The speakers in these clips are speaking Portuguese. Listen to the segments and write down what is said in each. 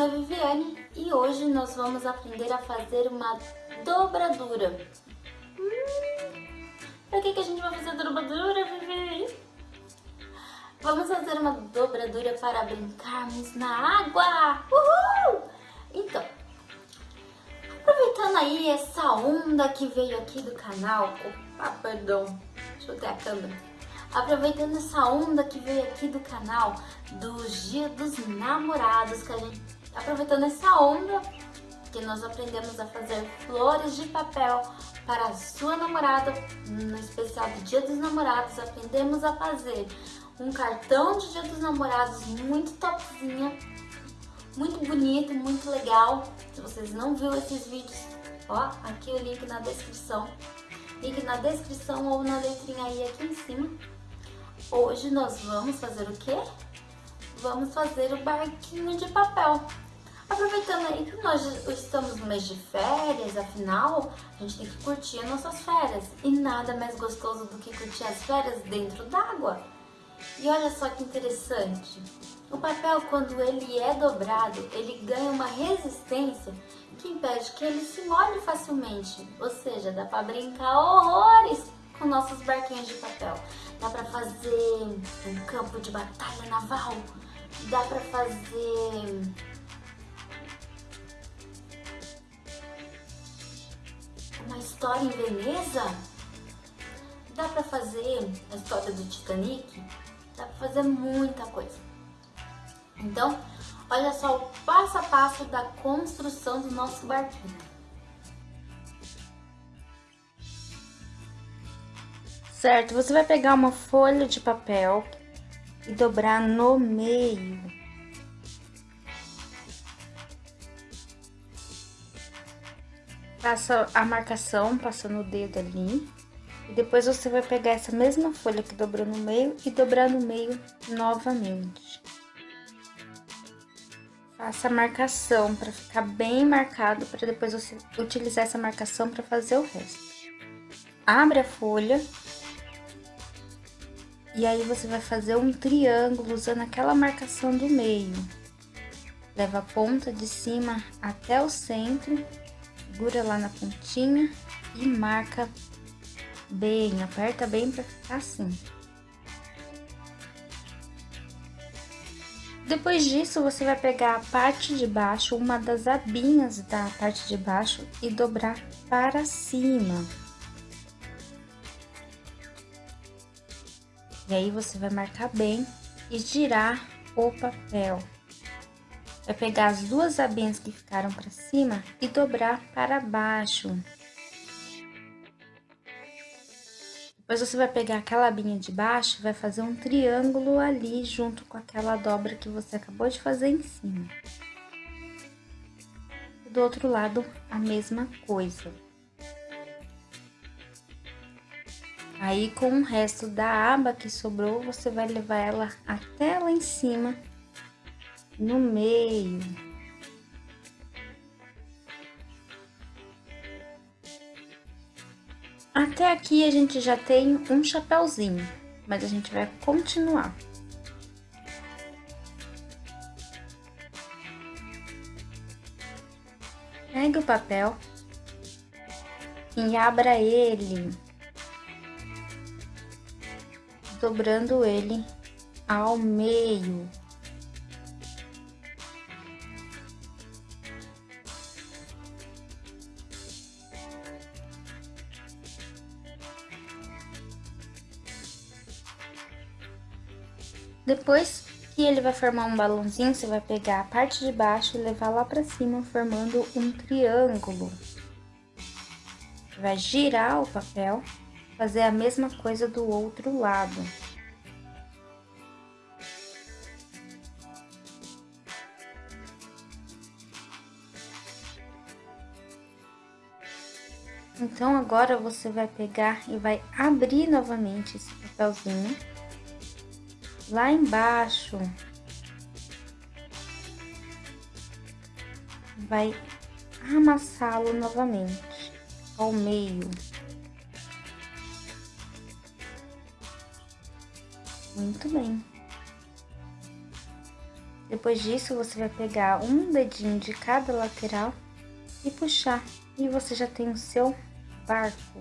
nome é Viviane e hoje nós vamos aprender a fazer uma dobradura. Hum, que, que a gente vai fazer dobradura, Vivi? Vamos fazer uma dobradura para brincarmos na água! Uhul! Então, aproveitando aí essa onda que veio aqui do canal... Opa, perdão, ter a câmera Aproveitando essa onda que veio aqui do canal do Dia dos Namorados, que a gente, aproveitando essa onda que nós aprendemos a fazer flores de papel para a sua namorada, no especial do Dia dos Namorados, aprendemos a fazer um cartão de Dia dos Namorados muito topzinha, muito bonito, muito legal. Se vocês não viram esses vídeos, ó, aqui o link na descrição. Link na descrição ou na letrinha aí aqui em cima. Hoje nós vamos fazer o quê? Vamos fazer o barquinho de papel. Aproveitando aí que nós estamos no mês de férias, afinal, a gente tem que curtir as nossas férias. E nada mais gostoso do que curtir as férias dentro d'água. E olha só que interessante. O papel, quando ele é dobrado, ele ganha uma resistência que impede que ele se molhe facilmente. Ou seja, dá para brincar horrores com nossos barquinhos de papel. Dá pra fazer um campo de batalha naval. Dá pra fazer... Uma história em Veneza. Dá pra fazer a história do Titanic. Dá pra fazer muita coisa. Então, olha só o passo a passo da construção do nosso barquinho. Certo, você vai pegar uma folha de papel e dobrar no meio. Faça a marcação, passando o dedo ali. E depois você vai pegar essa mesma folha que dobrou no meio e dobrar no meio novamente. Faça a marcação para ficar bem marcado, para depois você utilizar essa marcação para fazer o resto. Abre a folha e aí você vai fazer um triângulo usando aquela marcação do meio. Leva a ponta de cima até o centro, segura lá na pontinha e marca bem, aperta bem para ficar assim. Depois disso, você vai pegar a parte de baixo, uma das abinhas da parte de baixo e dobrar para cima. E aí você vai marcar bem e girar o papel. Vai pegar as duas abinhas que ficaram para cima e dobrar para baixo. Depois você vai pegar aquela abinha de baixo vai fazer um triângulo ali junto com aquela dobra que você acabou de fazer em cima. Do outro lado, a mesma coisa. Aí, com o resto da aba que sobrou, você vai levar ela até lá em cima, no meio. Até aqui a gente já tem um chapéuzinho, mas a gente vai continuar. Pegue o papel e abra ele dobrando ele ao meio. Depois que ele vai formar um balãozinho, você vai pegar a parte de baixo e levar lá pra cima, formando um triângulo. Vai girar o papel fazer a mesma coisa do outro lado. Então, agora você vai pegar e vai abrir novamente esse papelzinho. Lá embaixo. Vai amassá-lo novamente ao meio. Muito bem. Depois disso, você vai pegar um dedinho de cada lateral e puxar. E você já tem o seu barco.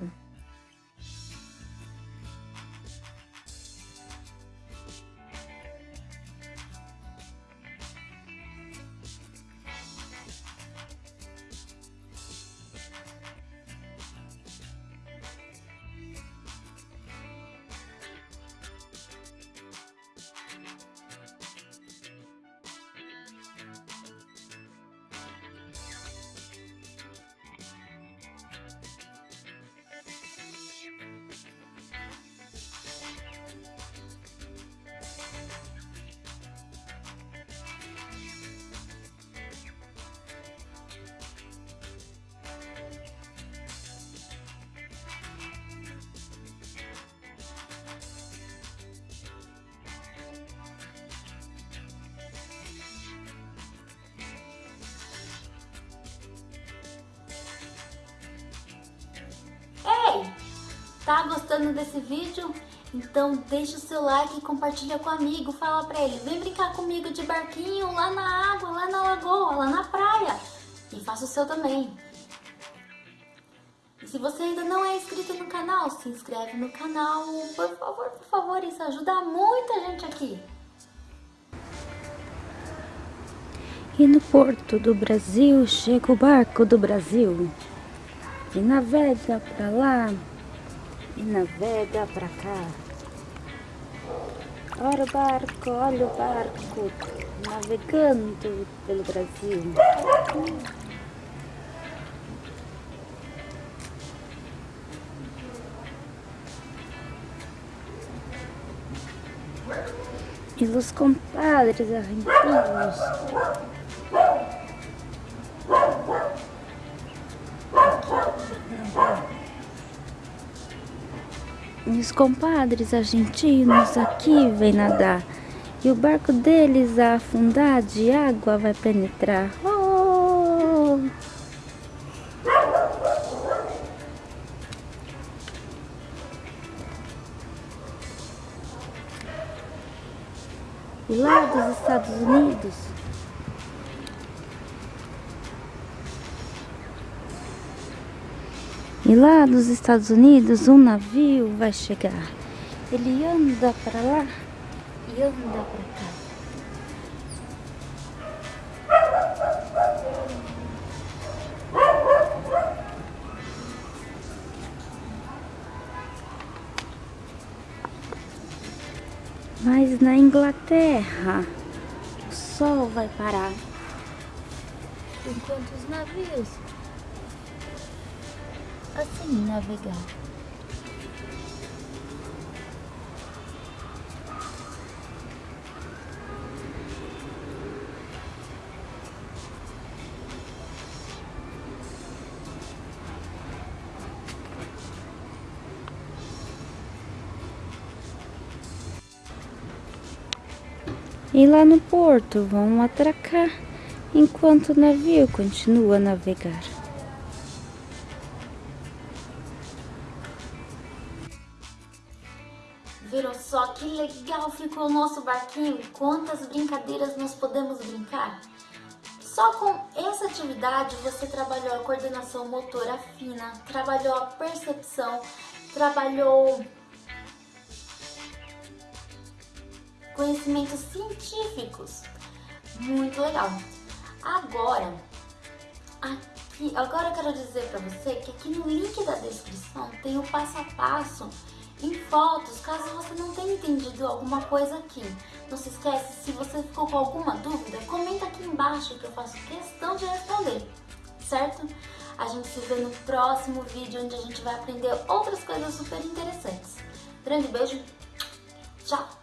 Tá gostando desse vídeo? Então deixa o seu like e compartilha com o amigo, fala pra ele, vem brincar comigo de barquinho lá na água, lá na lagoa, lá na praia. E faça o seu também. E se você ainda não é inscrito no canal, se inscreve no canal, por favor, por favor, isso ajuda muita gente aqui. E no porto do Brasil chega o barco do Brasil e navega pra lá e navega pra cá. Olha o barco, olha o barco navegando pelo Brasil. E os compadres argentinos os compadres argentinos aqui vêm nadar e o barco deles a afundar de água vai penetrar. Oh! E lá dos Estados Unidos E lá dos Estados Unidos um navio vai chegar. Ele anda para lá e anda para cá. Mas na Inglaterra o sol vai parar enquanto os navios assim navegar. E lá no porto vão atracar enquanto o navio continua a navegar. Legal ficou o nosso barquinho? Quantas brincadeiras nós podemos brincar? Só com essa atividade você trabalhou a coordenação motora fina, trabalhou a percepção, trabalhou conhecimentos científicos. Muito legal. Agora, aqui, agora eu quero dizer para você que aqui no link da descrição tem o passo a passo em fotos, caso você não tenha entendido alguma coisa aqui. Não se esquece, se você ficou com alguma dúvida, comenta aqui embaixo que eu faço questão de responder, certo? A gente se vê no próximo vídeo, onde a gente vai aprender outras coisas super interessantes. Grande beijo, tchau!